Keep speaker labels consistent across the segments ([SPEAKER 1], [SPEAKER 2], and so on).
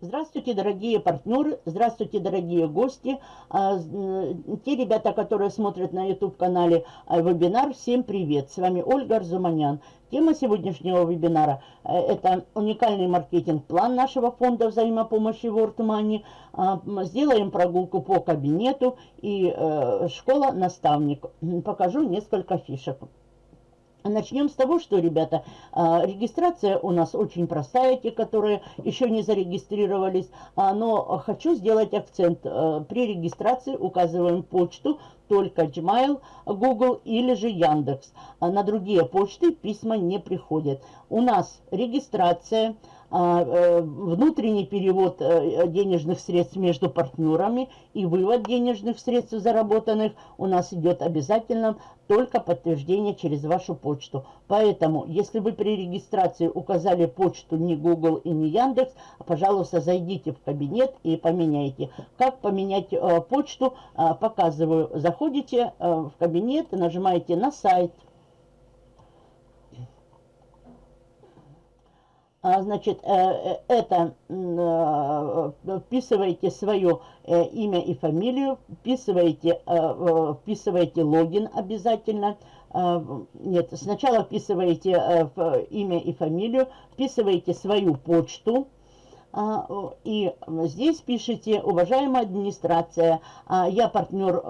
[SPEAKER 1] Здравствуйте, дорогие партнеры, здравствуйте, дорогие гости, а, те ребята, которые смотрят на YouTube-канале а, вебинар, всем привет, с вами Ольга Арзуманян. Тема сегодняшнего вебинара э, – это уникальный маркетинг-план нашего фонда взаимопомощи World Money. А, сделаем прогулку по кабинету и э, школа-наставник. Покажу несколько фишек. Начнем с того, что, ребята, а, регистрация у нас очень простая, те, которые еще не зарегистрировались, а, но хочу сделать акцент. А, при регистрации указываем почту, только Gmail, Google или же Яндекс. На другие почты письма не приходят. У нас регистрация, внутренний перевод э, денежных средств между партнерами и вывод денежных средств заработанных у нас идет обязательно только подтверждение через вашу почту. Поэтому, если вы при регистрации указали почту не Google и не Яндекс, пожалуйста, зайдите в кабинет и поменяйте. Как поменять э, почту, э, показываю. Заходите э, в кабинет, нажимаете на сайт. А, значит, э, э, это э, вписываете свое имя и фамилию, вписываете, вписываете логин обязательно. Нет, сначала вписываете имя и фамилию, вписываете свою почту, а, и здесь пишите, уважаемая администрация, а, я партнер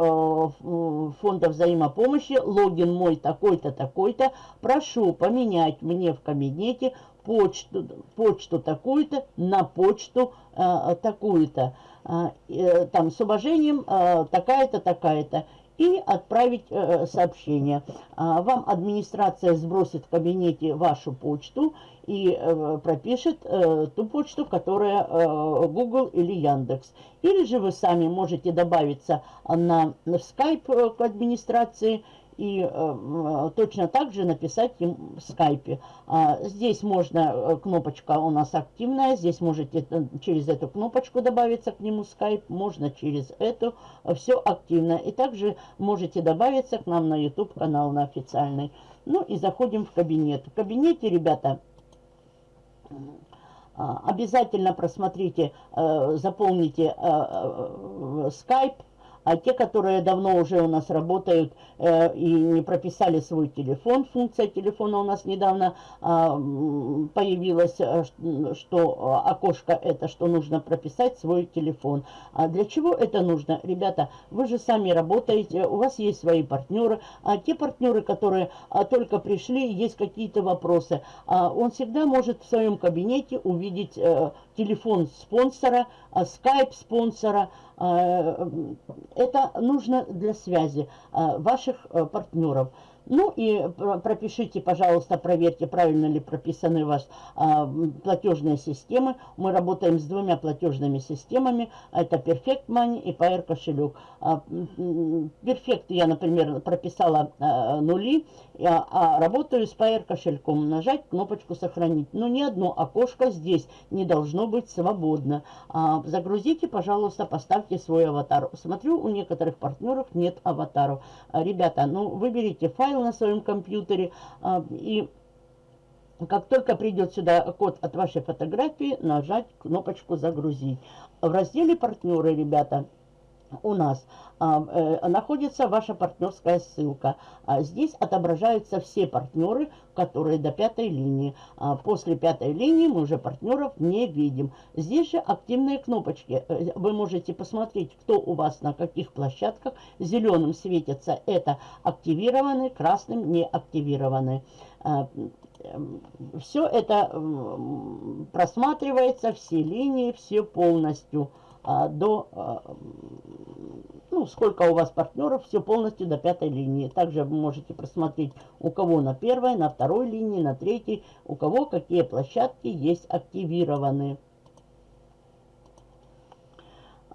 [SPEAKER 1] фонда взаимопомощи, логин мой такой-то, такой-то, прошу поменять мне в кабинете почту, почту такую-то на почту э, такую-то. Э, э, там с уважением э, такая-то, такая-то. И отправить э, сообщение. Э, вам администрация сбросит в кабинете вашу почту и э, пропишет э, ту почту, которая э, Google или Яндекс. Или же вы сами можете добавиться на, на Skype э, к администрации и э, точно так же написать им в скайпе. А, здесь можно, э, кнопочка у нас активная, здесь можете э, через эту кнопочку добавиться к нему скайп, можно через эту, все активно. И также можете добавиться к нам на YouTube канал, на официальный. Ну и заходим в кабинет. В кабинете, ребята, обязательно просмотрите, заполните скайп, а те, которые давно уже у нас работают э, и не прописали свой телефон, функция телефона у нас недавно а, э, появилась, что окошко это, что нужно прописать свой телефон. А для чего это нужно? Ребята, вы же сами работаете, у вас есть свои партнеры, а те партнеры, которые а, только пришли, есть какие-то вопросы, а, он всегда может в своем кабинете увидеть а, телефон спонсора, а, скайп спонсора, а, это нужно для связи а, ваших партнеров. Ну и пропишите, пожалуйста, проверьте, правильно ли прописаны у вас а, платежные системы. Мы работаем с двумя платежными системами. Это Perfect Money и PR кошелек. А, Perfect я, например, прописала а, нули, а, а работаю с PR кошельком. Нажать кнопочку «Сохранить». Но ни одно окошко здесь не должно быть свободно. А, загрузите, пожалуйста, поставьте свой аватар. Смотрю, у некоторых партнеров нет аватаров. А, ребята, ну выберите файл файл на своем компьютере а, и как только придет сюда код от вашей фотографии, нажать кнопочку «Загрузить». В разделе «Партнеры», ребята, у нас а, э, находится ваша партнерская ссылка. А здесь отображаются все партнеры, которые до пятой линии. А после пятой линии мы уже партнеров не видим. Здесь же активные кнопочки. Э, вы можете посмотреть, кто у вас на каких площадках. Зеленым светится это активированы, красным не активированы. Все это просматривается, все линии, все полностью до, а, ну, сколько у вас партнеров, все полностью до пятой линии. Также вы можете просмотреть, у кого на первой, на второй линии, на третьей, у кого какие площадки есть активированы.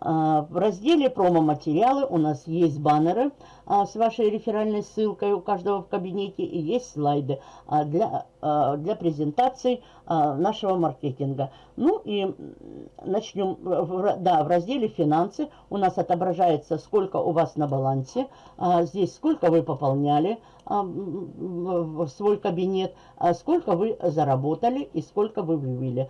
[SPEAKER 1] А, в разделе промо-материалы у нас есть баннеры а, с вашей реферальной ссылкой у каждого в кабинете и есть слайды а, для, для презентации нашего маркетинга. Ну и начнем, да, в разделе финансы у нас отображается, сколько у вас на балансе, здесь сколько вы пополняли, свой кабинет, сколько вы заработали и сколько вы вывели.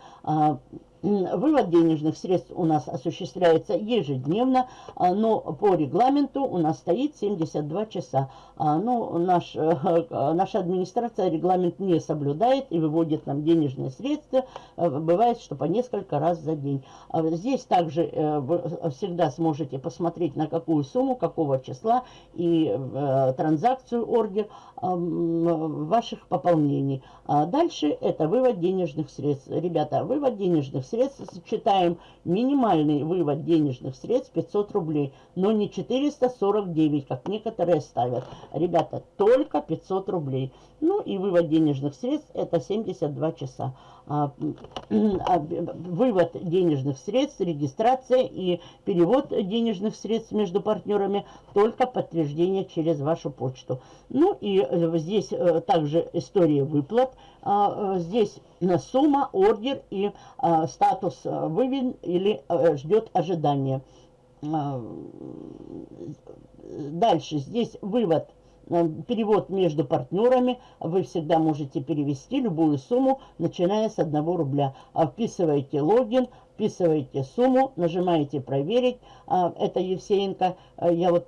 [SPEAKER 1] Вывод денежных средств у нас осуществляется ежедневно, а, но по регламенту у нас стоит 72 часа. А, ну, наш, наша администрация регламент не соблюдает и выводит нам денежные средства. А, бывает, что по несколько раз за день. Здесь также э, вы всегда сможете посмотреть, на какую сумму, какого числа и э, транзакцию, ордер ваших пополнений. Дальше это вывод денежных средств. Ребята, вывод денежных средств средств сочетаем минимальный вывод денежных средств 500 рублей, но не 449, как некоторые ставят. Ребята, только 500 рублей. Ну и вывод денежных средств это 72 часа. А, а, вывод денежных средств, регистрация и перевод денежных средств между партнерами только подтверждение через вашу почту. Ну и э, здесь э, также история выплат. А, э, здесь сумма, ордер и статус выведен или ждет ожидания. Дальше здесь вывод перевод между партнерами вы всегда можете перевести любую сумму, начиная с 1 рубля. А вписываете логин, вписываете сумму, нажимаете «Проверить». А, это Евсеенко. Э, я вот,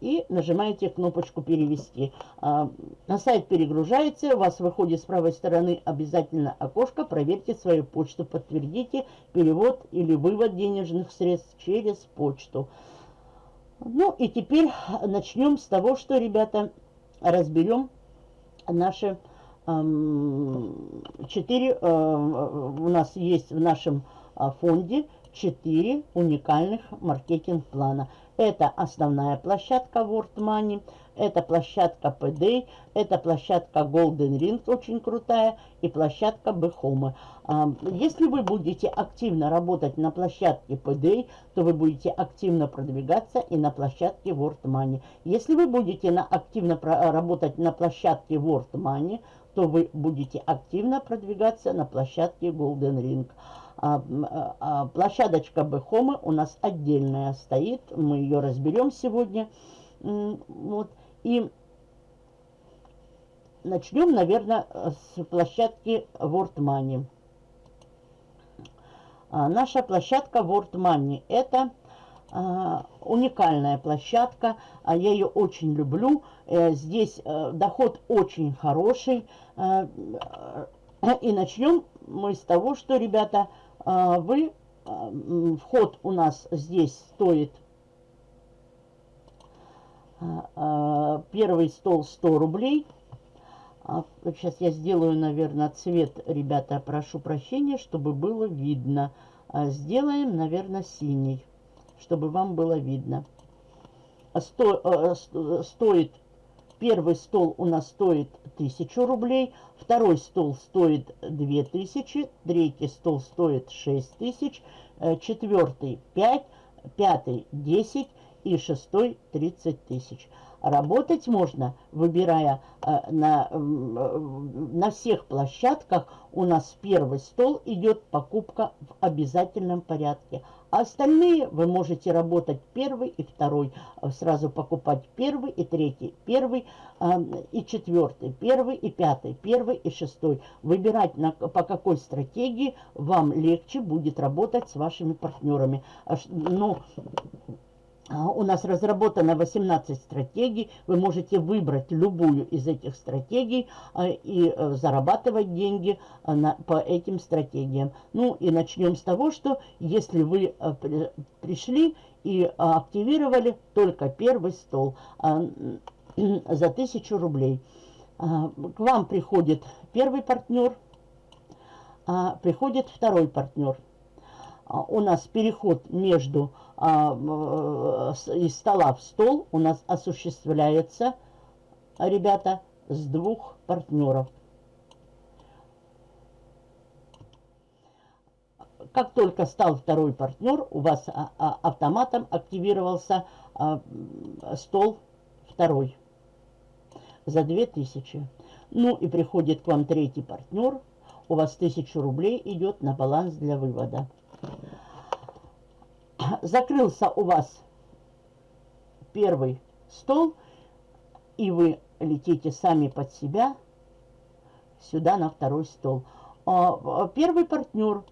[SPEAKER 1] и нажимаете кнопочку «Перевести». На сайт перегружается, у вас выходит с правой стороны обязательно окошко «Проверьте свою почту», подтвердите перевод или вывод денежных средств через почту. Ну и теперь начнем с того, что, ребята, разберем наши четыре, э, у нас есть в нашем а, фонде четыре уникальных маркетинг-плана. Это основная площадка World Money, это площадка PD, это площадка Golden Ring, очень крутая, и площадка Behome. Если вы будете активно работать на площадке PD, то вы будете активно продвигаться и на площадке World Money. Если вы будете на, активно работать на площадке World Money, то вы будете активно продвигаться на площадке Golden Ring. А, а, площадочка Бехомы у нас отдельная стоит, мы ее разберем сегодня. Вот. И начнем, наверное, с площадки World Money. А, наша площадка World Money – это а, уникальная площадка, а я ее очень люблю. Э, здесь э, доход очень хороший. Э, и начнем мы с того, что, ребята, вы, вход у нас здесь стоит первый стол 100 рублей. Сейчас я сделаю, наверное, цвет, ребята, прошу прощения, чтобы было видно. Сделаем, наверное, синий чтобы вам было видно. Сто, стоит, первый стол у нас стоит 1000 рублей, второй стол стоит 2000, третий стол стоит 6000, э, четвертый 5, пятый 10 и шестой 30 тысяч. Работать можно, выбирая э, на, э, на всех площадках. У нас первый стол идет покупка в обязательном порядке. А остальные вы можете работать первый и второй. Э, сразу покупать первый и третий, первый э, и четвертый, первый и пятый, первый и шестой. Выбирать на, по какой стратегии вам легче будет работать с вашими партнерами. Но а, у нас разработано 18 стратегий. Вы можете выбрать любую из этих стратегий а, и э, зарабатывать деньги а, по этим стратегиям. Ну и начнем с того, что если вы э, пришли и активировали только первый стол за 1000 рублей, к вам приходит первый партнер, приходит второй партнер – а, у нас переход между а, из стола в стол у нас осуществляется, ребята, с двух партнеров. Как только стал второй партнер, у вас а, автоматом активировался стол второй за 2000. Ну и приходит к вам третий партнер, у вас 1000 рублей идет на баланс для вывода закрылся у вас первый стол, и вы летите сами под себя сюда на второй стол. А, первый партнер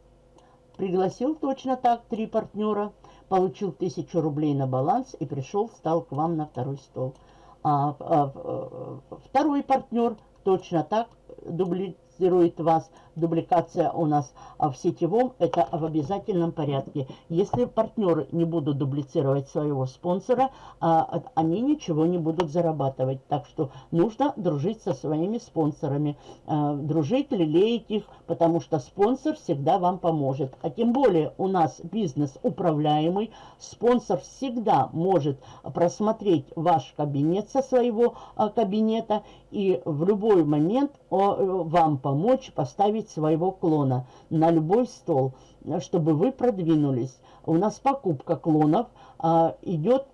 [SPEAKER 1] пригласил точно так три партнера, получил тысячу рублей на баланс и пришел, встал к вам на второй стол. А, а второй партнер точно так дубли, дублицирует вас. Дубликация у нас а в сетевом, это в обязательном порядке. Если партнеры не будут дублицировать своего спонсора, а, они ничего не будут зарабатывать. Так что нужно дружить со своими спонсорами. А, дружить, лелеять их, потому что спонсор всегда вам поможет. А тем более у нас бизнес управляемый. Спонсор всегда может просмотреть ваш кабинет со своего кабинета и в любой момент вам помочь поставить своего клона на любой стол, чтобы вы продвинулись. У нас покупка клонов а, идет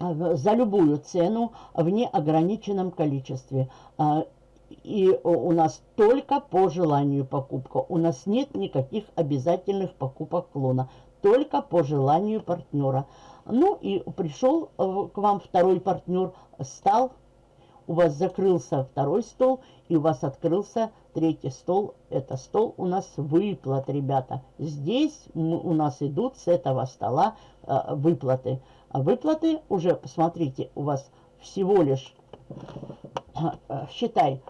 [SPEAKER 1] а, за любую цену в неограниченном количестве. А, и у нас только по желанию покупка. У нас нет никаких обязательных покупок клона. Только по желанию партнера. Ну и пришел э, к вам второй партнер, стал у вас закрылся второй стол, и у вас открылся третий стол. Это стол у нас выплат, ребята. Здесь у нас идут с этого стола э, выплаты. А выплаты уже, посмотрите, у вас всего лишь, э, считай,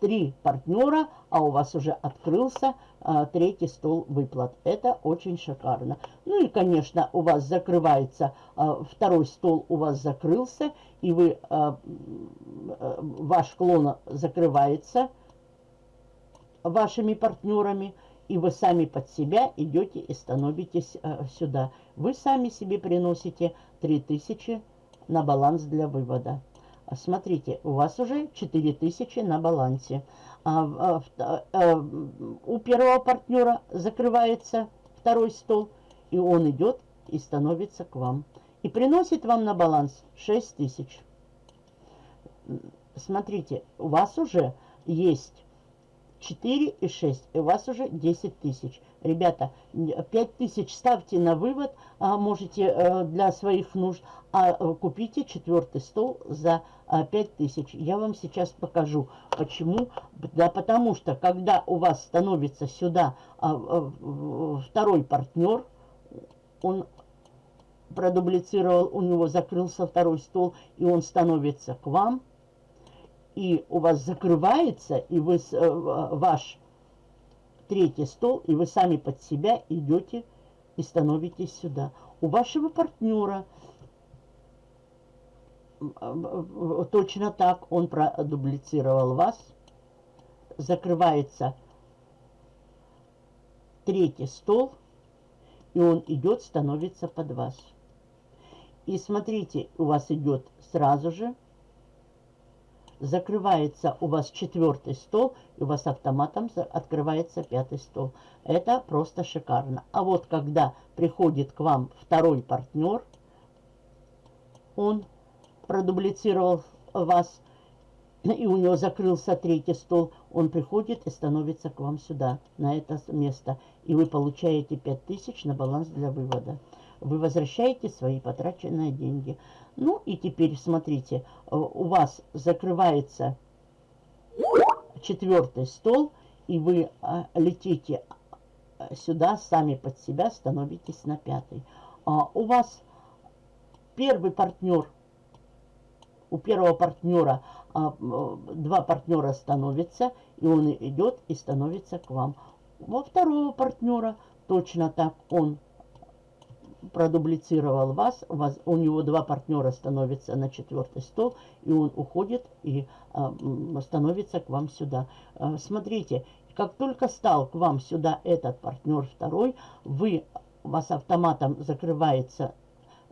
[SPEAKER 1] три партнера, а у вас уже открылся а, третий стол выплат. Это очень шикарно. Ну и, конечно, у вас закрывается, а, второй стол у вас закрылся, и вы, а, ваш клон закрывается вашими партнерами, и вы сами под себя идете и становитесь а, сюда. Вы сами себе приносите 3000 на баланс для вывода. Смотрите, у вас уже 4000 на балансе. А, а, а, у первого партнера закрывается второй стол, и он идет и становится к вам. И приносит вам на баланс 6000. Смотрите, у вас уже есть 4 и 6, и у вас уже 10 тысяч. Ребята, 5 тысяч ставьте на вывод, а, можете э, для своих нужд, а купите четвертый стол за 5 а, тысяч. Я вам сейчас покажу, почему. Да потому что, когда у вас становится сюда а, второй партнер, он продублицировал, у него закрылся второй стол, и он становится к вам, и у вас закрывается, и вы, э, ваш третий стол, и вы сами под себя идете и становитесь сюда. У вашего партнера точно так он продублицировал вас. Закрывается третий стол, и он идет, становится под вас. И смотрите, у вас идет сразу же закрывается у вас четвертый стол, и у вас автоматом открывается пятый стол. Это просто шикарно. А вот когда приходит к вам второй партнер, он продублицировал вас, и у него закрылся третий стол, он приходит и становится к вам сюда, на это место. И вы получаете 5000 на баланс для вывода. Вы возвращаете свои потраченные деньги. Ну и теперь смотрите, э, у вас закрывается четвертый стол, и вы э, летите э, сюда, сами под себя становитесь на пятый. А у вас первый партнер, у первого партнера а, два партнера становятся, и он идет и становится к вам. Во второго партнера точно так он продублицировал вас, вас, у него два партнера становятся на четвертый стол, и он уходит и а, становится к вам сюда. А, смотрите, как только стал к вам сюда этот партнер второй, вы, у вас автоматом закрывается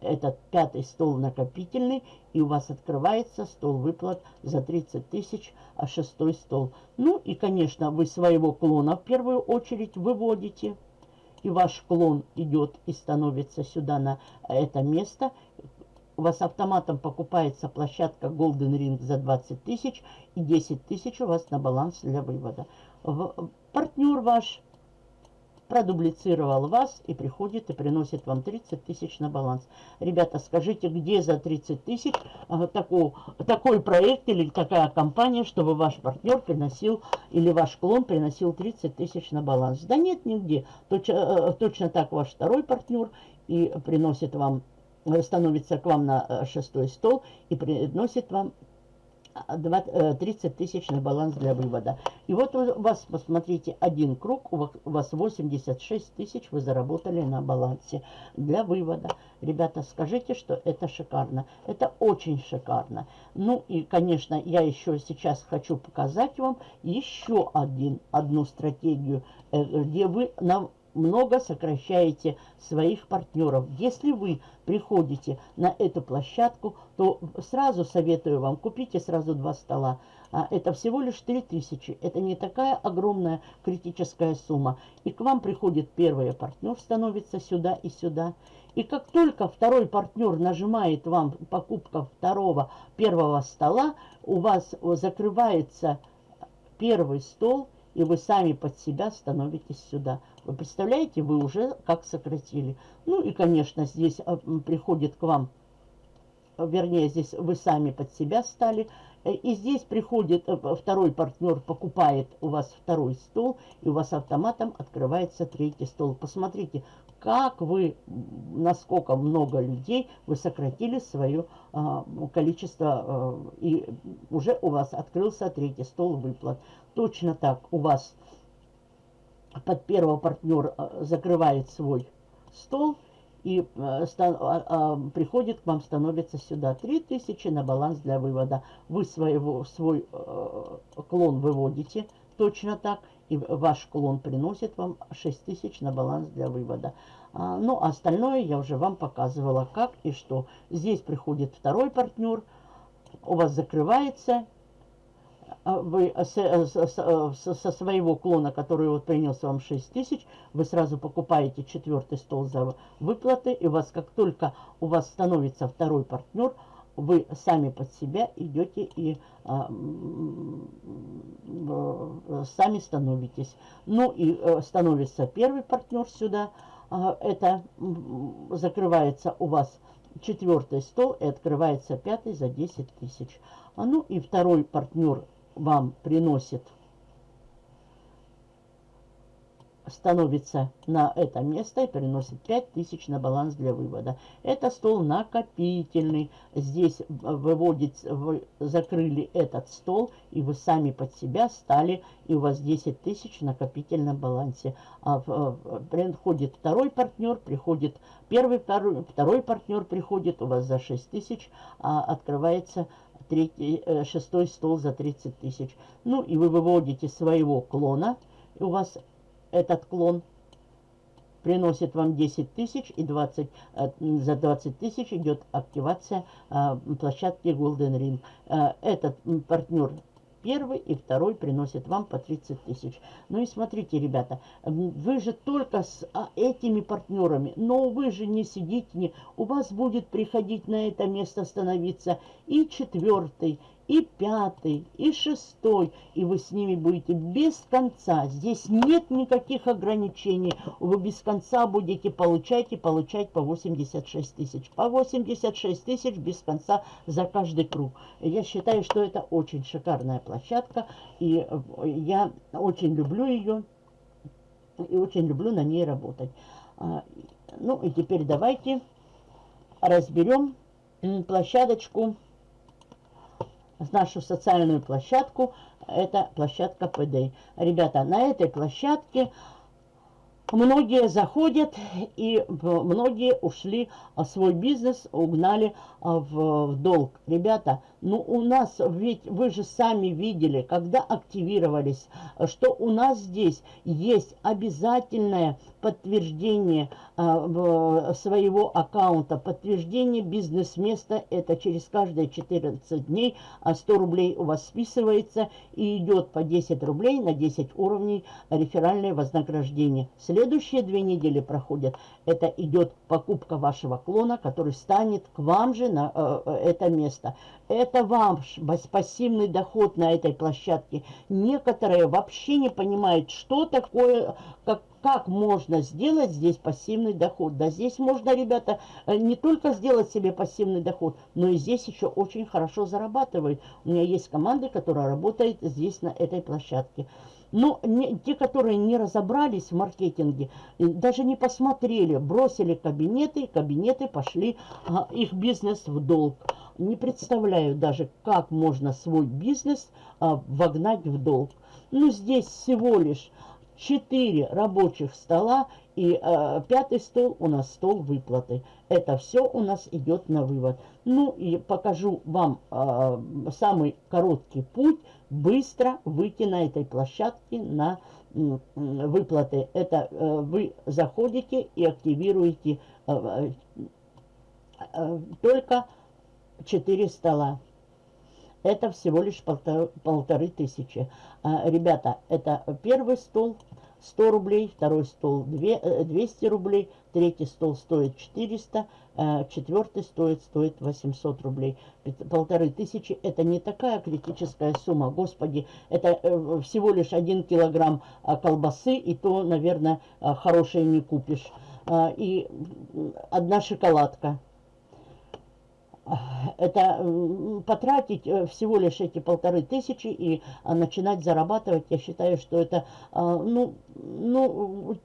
[SPEAKER 1] этот пятый стол накопительный, и у вас открывается стол выплат за 30 тысяч, а шестой стол. Ну и, конечно, вы своего клона в первую очередь выводите и ваш клон идет и становится сюда на это место, у вас автоматом покупается площадка Golden Ring за 20 тысяч и 10 тысяч у вас на баланс для вывода. Партнер ваш продублицировал вас и приходит и приносит вам 30 тысяч на баланс. Ребята, скажите, где за 30 тысяч э, такой, такой проект или такая компания, чтобы ваш партнер приносил или ваш клон приносил 30 тысяч на баланс? Да нет, нигде. Точ, э, точно так ваш второй партнер и приносит вам, становится к вам на э, шестой стол и приносит вам 30 э, тысяч на баланс для вывода. И вот у вас, посмотрите, один круг, у вас 86 тысяч вы заработали на балансе для вывода. Ребята, скажите, что это шикарно. Это очень шикарно. Ну и, конечно, я еще сейчас хочу показать вам еще один, одну стратегию, э, где вы на много сокращаете своих партнеров. Если вы приходите на эту площадку, то сразу советую вам, купите сразу два стола. А, это всего лишь 3000. Это не такая огромная критическая сумма. И к вам приходит первый партнер, становится сюда и сюда. И как только второй партнер нажимает вам покупка второго, первого стола, у вас закрывается первый стол, и вы сами под себя становитесь сюда. Вы представляете, вы уже как сократили. Ну и, конечно, здесь а, приходит к вам, вернее, здесь вы сами под себя стали. Э, и здесь приходит э, второй партнер, покупает у вас второй стол, и у вас автоматом открывается третий стол. Посмотрите, как вы, насколько много людей вы сократили свое а, количество, а, и уже у вас открылся третий стол выплат. Точно так у вас под первого партнер э, закрывает свой стол и а, а, приходит к вам, становится сюда 3000 на баланс для вывода. Вы своего, свой клон выводите точно так, и ваш клон приносит вам 6000 на баланс для вывода. А, ну, остальное я уже вам показывала, как и что. Здесь приходит второй партнер, у вас закрывается, а вы со своего клона, который вот принес вам 6 тысяч, вы сразу покупаете четвертый стол за выплаты, и у вас, как только у вас становится второй партнер, вы сами под себя идете и а, сами становитесь. Ну и а, становится первый партнер сюда, а, это закрывается у вас четвертый стол и открывается пятый за 10 тысяч. А ну и второй партнер вам приносит, становится на это место и приносит 5000 на баланс для вывода. Это стол накопительный. Здесь выводит, вы закрыли этот стол, и вы сами под себя стали, и у вас 10 тысяч накопительном балансе. А приходит второй партнер, приходит первый, второй, второй партнер приходит, у вас за 6 тысяч а открывается третий, э, шестой стол за 30 тысяч. Ну и вы выводите своего клона, и у вас этот клон приносит вам 10 тысяч и 20, э, за 20 тысяч идет активация э, площадки Golden Ring. Этот партнер первый и второй приносит вам по 30 тысяч. Ну и смотрите, ребята, вы же только с а, этими партнерами, но вы же не сидите, не, у вас будет приходить на это место становиться и четвертый, и пятый, и шестой, и вы с ними будете без конца. Здесь нет никаких ограничений. Вы без конца будете получать и получать по 86 тысяч. По 86 тысяч без конца за каждый круг. Я считаю, что это очень шикарная площадка, и я очень люблю ее, и очень люблю на ней работать. А, ну и теперь давайте разберем площадочку нашу социальную площадку. Это площадка ПД. Ребята, на этой площадке Многие заходят, и многие ушли, а свой бизнес угнали а, в, в долг. Ребята, ну у нас, ведь вы же сами видели, когда активировались, что у нас здесь есть обязательное подтверждение а, своего аккаунта, подтверждение бизнес-места, это через каждые 14 дней, а 100 рублей у вас списывается и идет по 10 рублей на 10 уровней реферальное вознаграждение. Следующие две недели проходят, это идет покупка вашего клона, который станет к вам же на э, э это место. Это ваш пассивный доход на этой площадке. Некоторые вообще не понимают, что такое, как, как можно сделать здесь пассивный доход? Да здесь можно, ребята, э, не только сделать себе пассивный доход, но и здесь еще очень хорошо зарабатывают. У меня есть команда, которая работает здесь на этой площадке. Но не, те, которые не разобрались в маркетинге, даже не посмотрели, бросили кабинеты, кабинеты пошли, а, их бизнес в долг. Не представляю даже, как можно свой бизнес а, вогнать в долг. Ну, здесь всего лишь 4 рабочих стола и э, пятый стол у нас стол выплаты. Это все у нас идет на вывод. Ну и покажу вам э, самый короткий путь быстро выйти на этой площадке на выплаты. Это э, вы заходите и активируете э, э, только 4 стола. Это всего лишь полтора, полторы тысячи. А, ребята, это первый стол 100 рублей, второй стол 200 э, рублей, третий стол стоит 400, э, четвертый стоит, стоит 800 рублей. Полторы тысячи – это не такая критическая сумма. Господи, это э, всего лишь один килограмм а, колбасы, и то, наверное, хорошее не купишь. А, и одна шоколадка это потратить э, всего лишь эти полторы тысячи и а, начинать зарабатывать, я считаю, что это, ну, ну,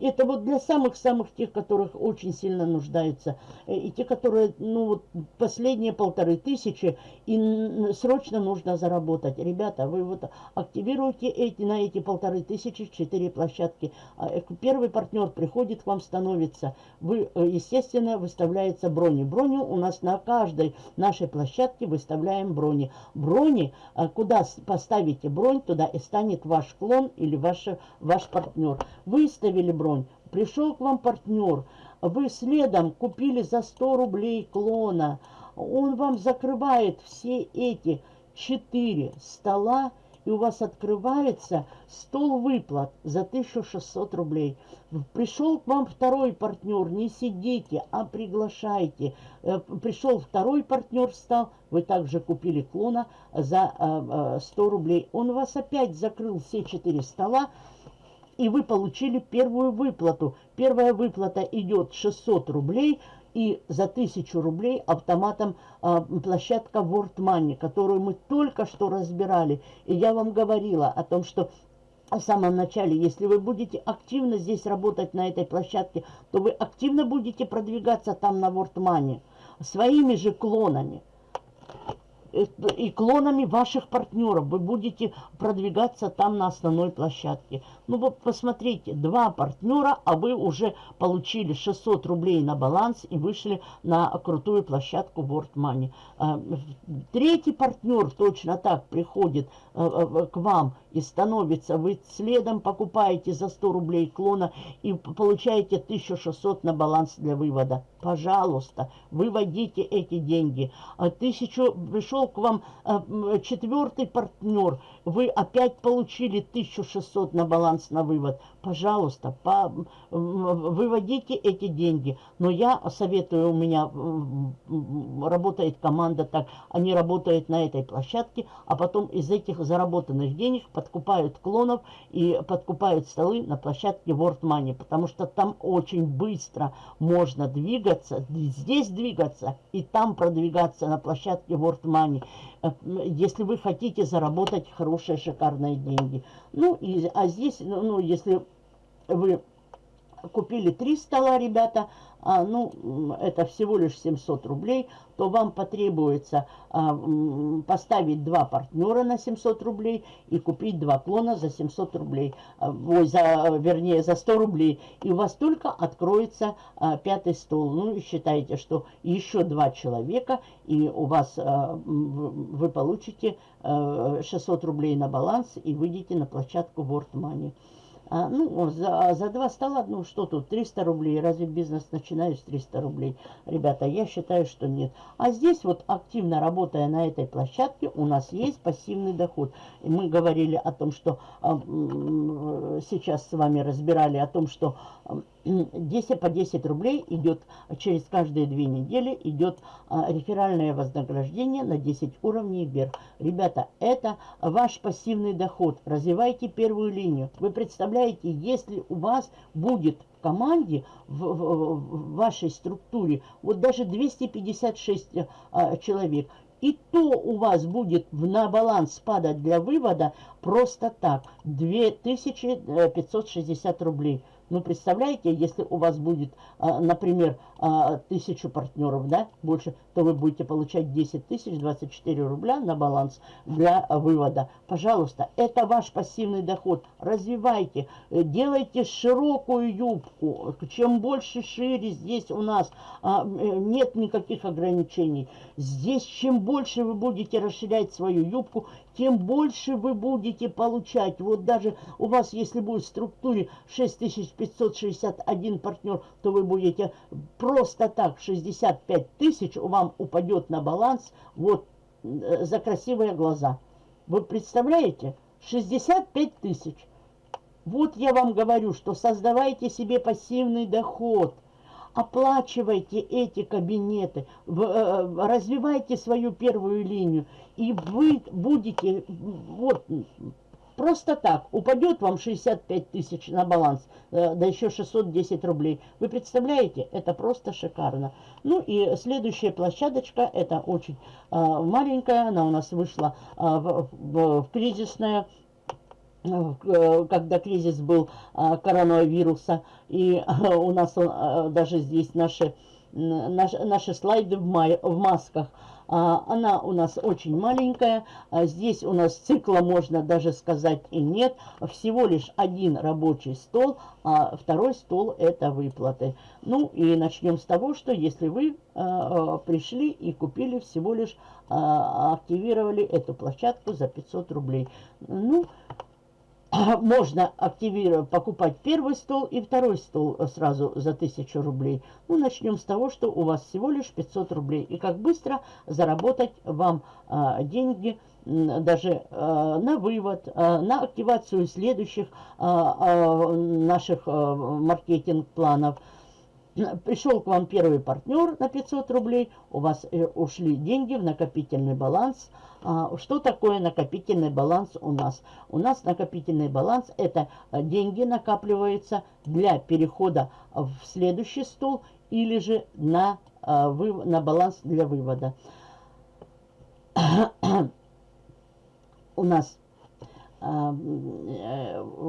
[SPEAKER 1] это вот для самых-самых тех, которых очень сильно нуждаются. Э, и те, которые, ну, вот последние полторы тысячи, и срочно нужно заработать. Ребята, вы вот активируете эти, на эти полторы тысячи четыре площадки. А, э, первый партнер приходит к вам, становится. Вы, естественно, выставляется брони. Броню у нас на каждой нашей площадке выставляем брони. Брони, а, куда поставите бронь, туда и станет ваш клон или ваш, ваш партнер. Выставили бронь, пришел к вам партнер, вы следом купили за 100 рублей клона, он вам закрывает все эти 4 стола, и у вас открывается стол выплат за 1600 рублей. Пришел к вам второй партнер, не сидите, а приглашайте. Э, пришел второй партнер, встал, вы также купили клона за 100 э, э, рублей. Он вас опять закрыл все четыре стола, и вы получили первую выплату. Первая выплата идет 600 рублей, и за 1000 рублей автоматом а, площадка World Money, которую мы только что разбирали. И я вам говорила о том, что в самом начале, если вы будете активно здесь работать на этой площадке, то вы активно будете продвигаться там на World Money своими же клонами и клонами ваших партнеров. Вы будете продвигаться там на основной площадке. Ну вот посмотрите, два партнера, а вы уже получили 600 рублей на баланс и вышли на крутую площадку World Money. А, третий партнер точно так приходит к вам и становится, вы следом покупаете за 100 рублей клона и получаете 1600 на баланс для вывода. Пожалуйста, выводите эти деньги. А тысячу, пришел к вам а, четвертый партнер, вы опять получили 1600 на баланс на вывод. Пожалуйста, по, выводите эти деньги. Но я советую, у меня работает команда так, они работают на этой площадке, а потом из этих заработанных денег подкупают клонов и подкупают столы на площадке World Money, потому что там очень быстро можно двигаться, здесь двигаться и там продвигаться на площадке World Money, э, если вы хотите заработать хорошие, шикарные деньги. Ну, и, а здесь, ну, ну если вы купили три стола, ребята, а, ну, это всего лишь 700 рублей, то вам потребуется а, поставить два партнера на 700 рублей и купить два клона за 700 рублей, а, ой, за, вернее, за 100 рублей. И у вас только откроется а, пятый стол. Ну, и считайте, что еще два человека, и у вас а, вы получите а, 600 рублей на баланс и выйдете на площадку World Money. А, ну, за, за два стола, ну, что тут, 300 рублей. Разве бизнес начинаю с 300 рублей? Ребята, я считаю, что нет. А здесь вот, активно работая на этой площадке, у нас есть пассивный доход. И мы говорили о том, что а, сейчас с вами разбирали о том, что 10 по 10 рублей идет через каждые две недели идет а, реферальное вознаграждение на 10 уровней вверх. Ребята, это ваш пассивный доход. Развивайте первую линию. Вы представляете, если у вас будет в команде, в, в, в вашей структуре, вот даже 256 а, человек, и то у вас будет на баланс падать для вывода просто так, 2560 рублей. Ну, представляете, если у вас будет, а, например, а, тысячу партнеров, да, больше, то вы будете получать 10 тысяч 24 рубля на баланс для вывода. Пожалуйста, это ваш пассивный доход. Развивайте, э, делайте широкую юбку. Чем больше шире здесь у нас а, э, нет никаких ограничений. Здесь чем больше вы будете расширять свою юбку, тем больше вы будете получать. Вот даже у вас, если будет в структуре 6561 партнер, то вы будете просто так 65 тысяч вам упадет на баланс вот э, за красивые глаза. Вы представляете? 65 тысяч. Вот я вам говорю, что создавайте себе пассивный доход оплачивайте эти кабинеты, э, развивайте свою первую линию, и вы будете, вот, просто так, упадет вам 65 тысяч на баланс, э, да еще 610 рублей. Вы представляете? Это просто шикарно. Ну и следующая площадочка, это очень а, маленькая, она у нас вышла а, в, кризисное Э, когда кризис был коронавируса, и у нас даже здесь наши, наши, наши слайды в, май, в масках, она у нас очень маленькая, здесь у нас цикла можно даже сказать и нет, всего лишь один рабочий стол, а второй стол это выплаты. Ну и начнем с того, что если вы пришли и купили всего лишь, активировали эту площадку за 500 рублей. Ну, можно активировать, покупать первый стол и второй стол сразу за 1000 рублей. Ну, начнем с того, что у вас всего лишь 500 рублей. И как быстро заработать вам а, деньги, даже а, на вывод, а, на активацию следующих а, а, наших а, маркетинг-планов – Пришел к вам первый партнер на 500 рублей, у вас э, ушли деньги в накопительный баланс. А, что такое накопительный баланс у нас? У нас накопительный баланс – это э, деньги накапливаются для перехода в следующий стол или же на, э, на баланс для вывода. у нас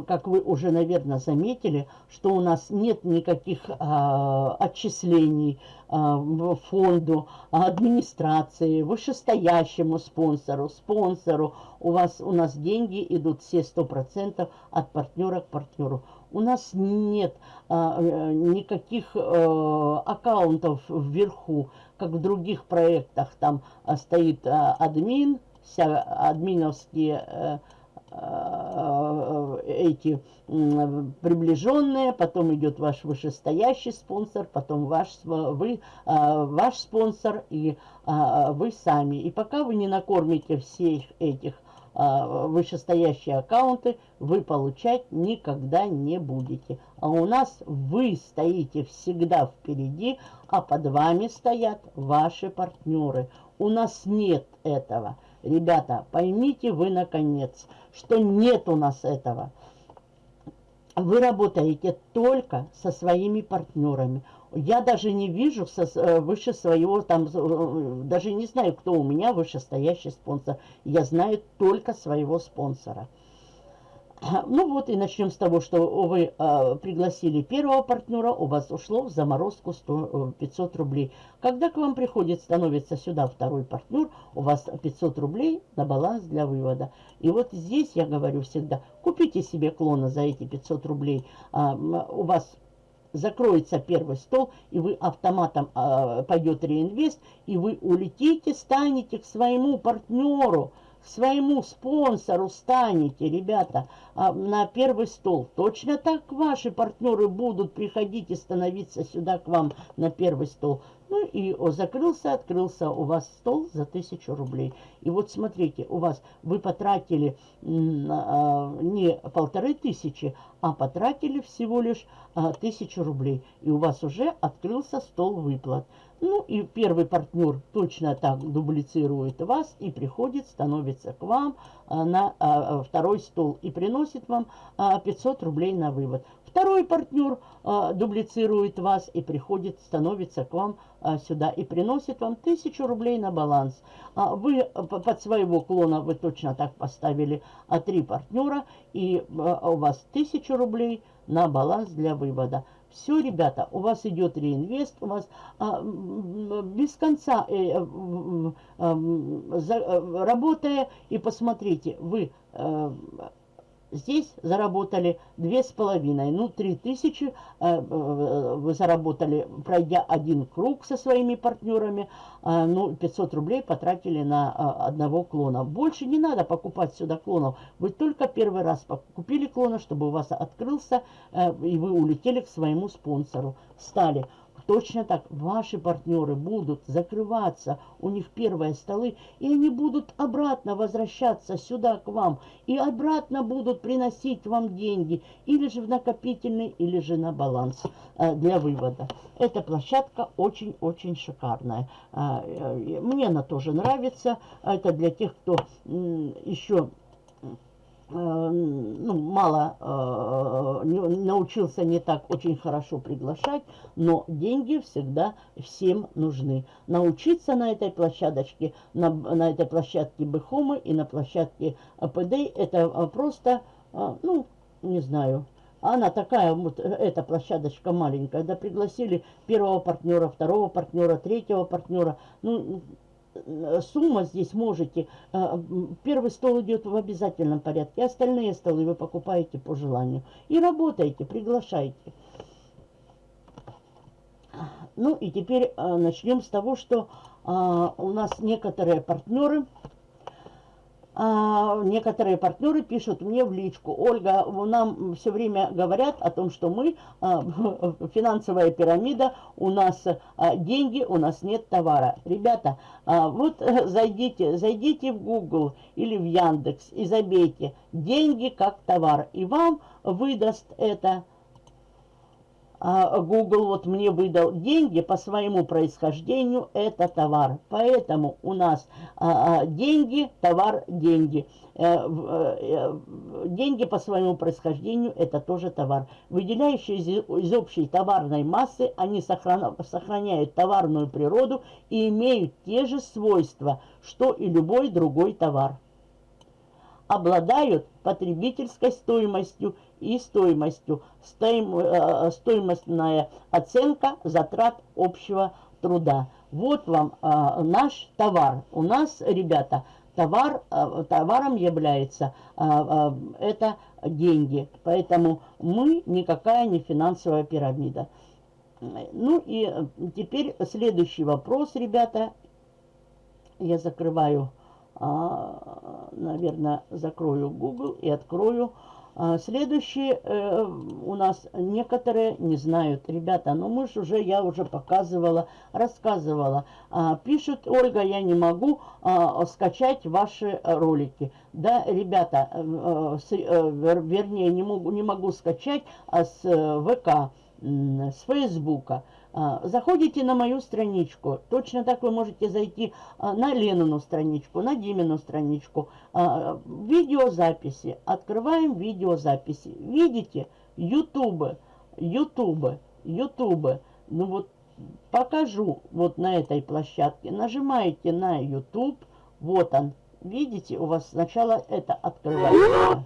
[SPEAKER 1] как вы уже, наверное, заметили, что у нас нет никаких а, отчислений а, фонду, администрации, вышестоящему спонсору, спонсору. У, вас, у нас деньги идут все 100% от партнера к партнеру. У нас нет а, э, никаких а, аккаунтов вверху, как в других проектах. Там а, стоит а, админ, вся админовские... А, Э, эти приближенные, потом идет ваш вышестоящий спонсор, потом ваш, вы, э, ваш спонсор и э, вы сами. И пока вы не накормите всех этих вышестоящие аккаунты, вы получать никогда не будете. А у нас вы стоите всегда впереди, а под вами стоят ваши партнеры. У нас нет этого. Ребята, поймите вы наконец, что нет у нас этого. Вы работаете только со своими партнерами. Я даже не вижу со, э, выше своего, там, э, даже не знаю, кто у меня вышестоящий спонсор. Я знаю только своего спонсора. Ну вот и начнем с того, что вы э, пригласили первого партнера, у вас ушло в заморозку 100, 500 э, рублей. Когда к вам приходит, становится сюда второй партнер, у вас 500 рублей на баланс для вывода. И вот здесь я говорю всегда, купите себе клона за эти 500 рублей. А, у вас закроется первый стол, и вы автоматом а, пойдет реинвест, и вы улетите, станете к своему партнеру – своему спонсору станете, ребята, а, на первый стол. Точно так ваши партнеры будут приходить и становиться сюда к вам на первый стол. Ну и закрылся, открылся у вас стол за тысячу рублей. И вот смотрите, у вас вы потратили а, не полторы тысячи, а потратили всего лишь а, тысячу рублей. И у вас уже открылся стол выплат. Ну и первый партнер точно так дублицирует вас и приходит, становится к вам а, на второй стол и приносит вам а, 500 рублей на вывод. Второй партнер а, дублицирует вас и приходит, становится к вам а, сюда и приносит вам 1000 рублей на баланс. А, вы под своего клона вы точно так поставили а, три партнера и а, у вас 1000 рублей на баланс для вывода. Все, ребята, у вас идет реинвест, у вас а, без конца э, э, э, за, работая, и посмотрите, вы э, Здесь заработали две с половиной, ну, три тысячи э, э, вы заработали, пройдя один круг со своими партнерами, э, ну, 500 рублей потратили на одного клона. Больше не надо покупать сюда клонов. Вы только первый раз купили клона, чтобы у вас открылся, и вы улетели к своему спонсору. Стали Точно так ваши партнеры будут закрываться, у них первые столы, и они будут обратно возвращаться сюда к вам, и обратно будут приносить вам деньги, или же в накопительный, или же на баланс э, для вывода. Эта площадка очень-очень шикарная. Э, э, мне она тоже нравится. Это для тех, кто еще ну, мало э, научился не так очень хорошо приглашать, но деньги всегда всем нужны. Научиться на этой площадочке, на, на этой площадке Бехомы и на площадке АПД, это э, просто, э, ну, не знаю, она такая, вот эта площадочка маленькая, да, пригласили первого партнера, второго партнера, третьего партнера, ну, Э, сумма здесь можете. Э, первый стол идет в обязательном порядке, остальные столы вы покупаете по желанию. И работаете, приглашайте. Ну и теперь э, начнем с того, что у нас некоторые партнеры а, некоторые партнеры пишут мне в личку, Ольга, нам все время говорят о том, что мы, а, финансовая пирамида, у нас а, деньги, у нас нет товара. Ребята, а, вот зайдите, зайдите в Google или в Яндекс и забейте «деньги как товар», и вам выдаст это Google вот мне выдал деньги по своему происхождению, это товар. Поэтому у нас а, а, деньги, товар, деньги. Э, э, деньги по своему происхождению это тоже товар. Выделяющие из общей товарной массы, они сохраняют товарную природу и имеют те же свойства, что и любой другой товар. Обладают потребительской стоимостью и стоимостью. Стоим, э, стоимостная оценка затрат общего труда. Вот вам э, наш товар. У нас, ребята, товар, э, товаром является э, э, это деньги. Поэтому мы никакая не финансовая пирамида. Ну и э, теперь следующий вопрос, ребята. Я закрываю, э, наверное, закрою Google и открою а, следующие э, у нас некоторые не знают. Ребята, ну мы же уже, я уже показывала, рассказывала. А, пишут, Ольга, я не могу а, скачать ваши ролики. Да, ребята, э, э, вернее, не могу, не могу скачать а с ВК, с Фейсбука. А, заходите на мою страничку. Точно так вы можете зайти а, на Ленину страничку, на Димину страничку. А, видеозаписи. Открываем видеозаписи. Видите? Ютубы, Ютубы, Ютубы. Ну вот покажу вот на этой площадке. Нажимаете на YouTube. Вот он. Видите, у вас сначала это открывается.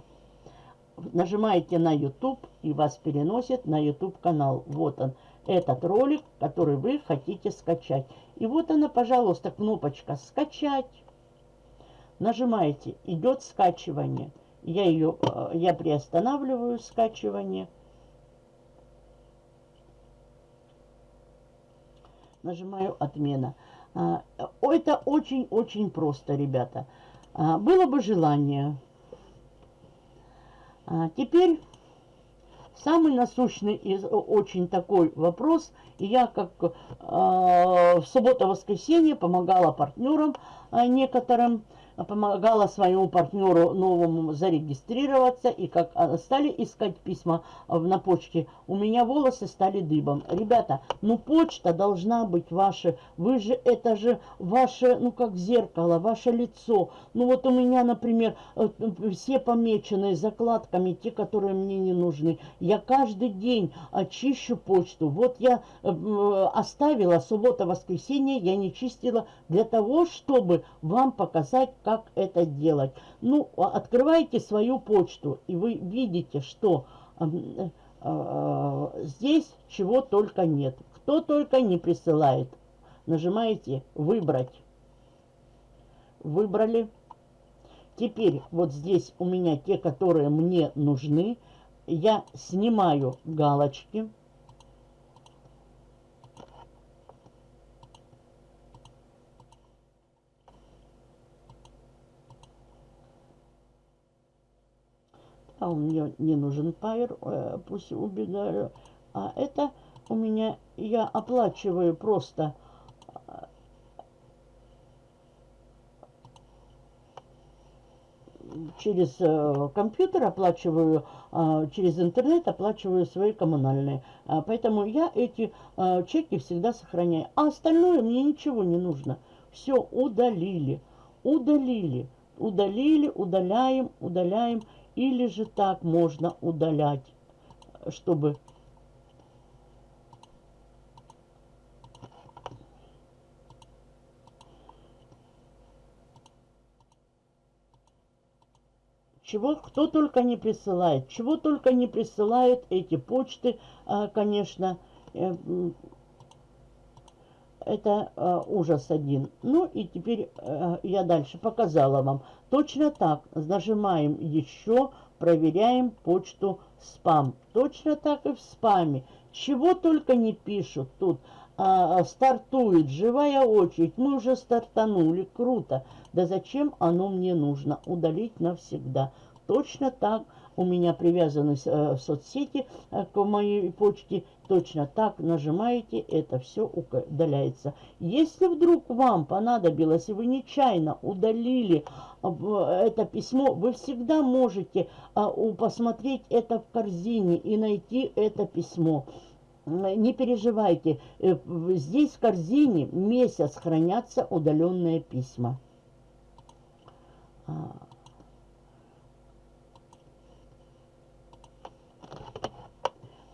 [SPEAKER 1] Нажимаете на YouTube и вас переносит на YouTube канал. Вот он этот ролик, который вы хотите скачать. И вот она, пожалуйста, кнопочка «Скачать». Нажимаете, идет скачивание. Я ее, э, я приостанавливаю скачивание. Нажимаю «Отмена». А, это очень-очень просто, ребята. А, было бы желание. А, теперь Самый насущный и очень такой вопрос, и я как э, в субботу-воскресенье помогала партнерам э, некоторым, помогала своему партнеру новому зарегистрироваться, и как а, стали искать письма на почте, у меня волосы стали дыбом. Ребята, ну почта должна быть ваша, вы же, это же ваше, ну как зеркало, ваше лицо. Ну вот у меня, например, э, все помеченные закладками, те, которые мне не нужны. Я каждый день очищу почту. Вот я э, оставила суббота-воскресенье, я не чистила для того, чтобы вам показать, это делать. Ну, а открывайте свою почту, и вы видите, что э, э, здесь чего только нет. Кто только не присылает. Нажимаете «Выбрать». Выбрали. Теперь вот здесь у меня те, которые мне нужны. Я снимаю галочки. А он мне не нужен пайр, э, пусть убегаю. А это у меня, я оплачиваю просто э, через э, компьютер оплачиваю, э, через интернет оплачиваю свои коммунальные. Э, поэтому я эти чеки всегда сохраняю. А остальное мне ничего не нужно. Все удалили, удалили, удалили, удаляем, удаляем. Или же так можно удалять, чтобы... Чего кто только не присылает, чего только не присылают эти почты, а, конечно, э, это э, ужас один. Ну и теперь э, я дальше показала вам. Точно так нажимаем еще, проверяем почту спам. Точно так и в спаме. Чего только не пишут тут. А, стартует, живая очередь. Мы уже стартанули, круто. Да зачем оно мне нужно? Удалить навсегда. Точно так у меня привязаны э, в соцсети э, к моей почте. Точно так нажимаете, это все удаляется. Если вдруг вам понадобилось, и вы нечаянно удалили э, это письмо, вы всегда можете посмотреть это в корзине и найти это письмо. Не переживайте, здесь в корзине месяц хранятся удаленные письма.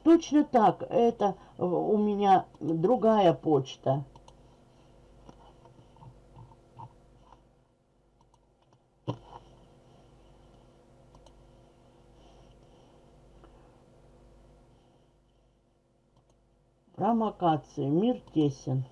[SPEAKER 1] Точно так, это у меня другая почта. Промокации. Мир тесен.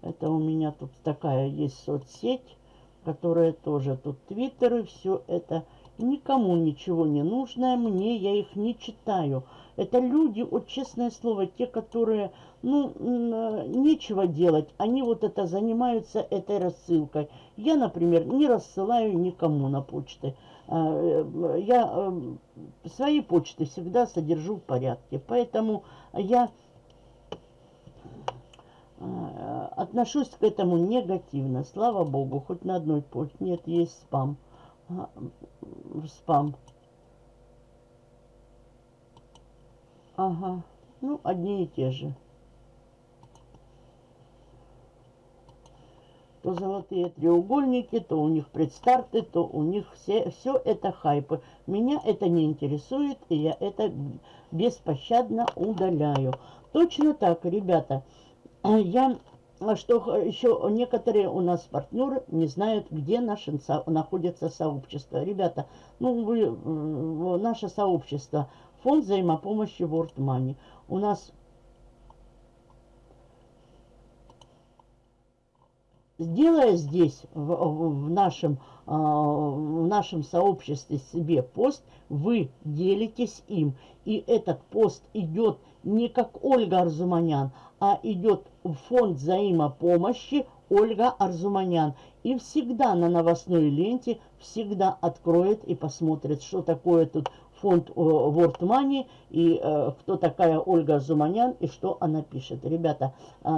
[SPEAKER 1] Это у меня тут такая есть соцсеть, которая тоже тут твиттеры, все это никому ничего не нужное, мне я их не читаю. Это люди, вот честное слово, те, которые, ну, нечего делать, они вот это занимаются этой рассылкой. Я, например, не рассылаю никому на почты. А, э, я э, свои почты всегда содержу в порядке, поэтому я э, отношусь к этому негативно. Слава богу, хоть на одной почте нет, есть спам. А, спам. Ага, ну, одни и те же. То золотые треугольники, то у них предстарты, то у них все, все это хайпы. Меня это не интересует, и я это беспощадно удаляю. Точно так, ребята, я что еще некоторые у нас партнеры не знают, где наше находится сообщество. Ребята, ну вы, наше сообщество Фонд взаимопомощи World Money. У нас Сделая здесь, в, в, нашем, э, в нашем сообществе себе пост, вы делитесь им. И этот пост идет не как Ольга Арзуманян, а идет в фонд взаимопомощи Ольга Арзуманян. И всегда на новостной ленте всегда откроет и посмотрит, что такое тут фонд World Money и э, кто такая Ольга Зуманян и что она пишет. Ребята, э,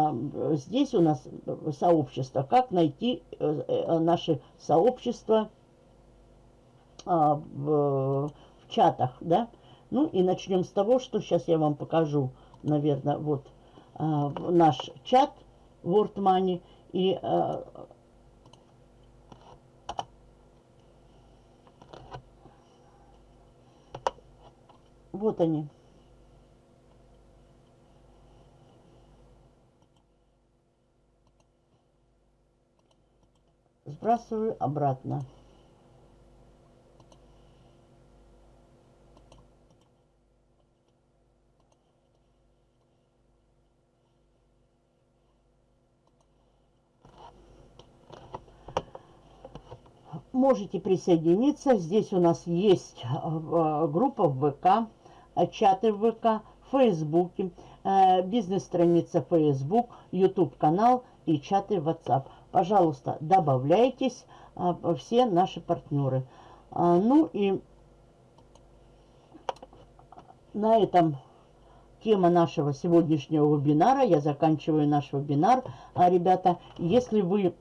[SPEAKER 1] здесь у нас сообщество. Как найти э, э, наше сообщество э, в, в чатах, да? Ну и начнем с того, что сейчас я вам покажу, наверное, вот э, наш чат World Money. И Вот они. Сбрасываю обратно. можете присоединиться. Здесь у нас есть э, группа в ВК. Э, чаты в ВК, в Фейсбуке, э, бизнес-страница Facebook, YouTube-канал и чаты в WhatsApp. Пожалуйста, добавляйтесь, э, все наши партнеры. Ну и на этом тема нашего сегодняшнего вебинара. Я заканчиваю наш вебинар. А, ребята, если вы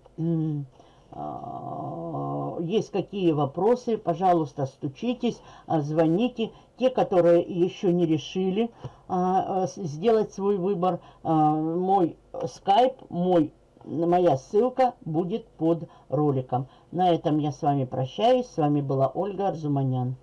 [SPEAKER 1] есть какие вопросы, пожалуйста, стучитесь, а, звоните. Те, которые еще не решили а, а, сделать свой выбор, мой скайп, мой, моя ссылка будет под роликом. На этом я с вами прощаюсь. С вами была Ольга Арзуманян.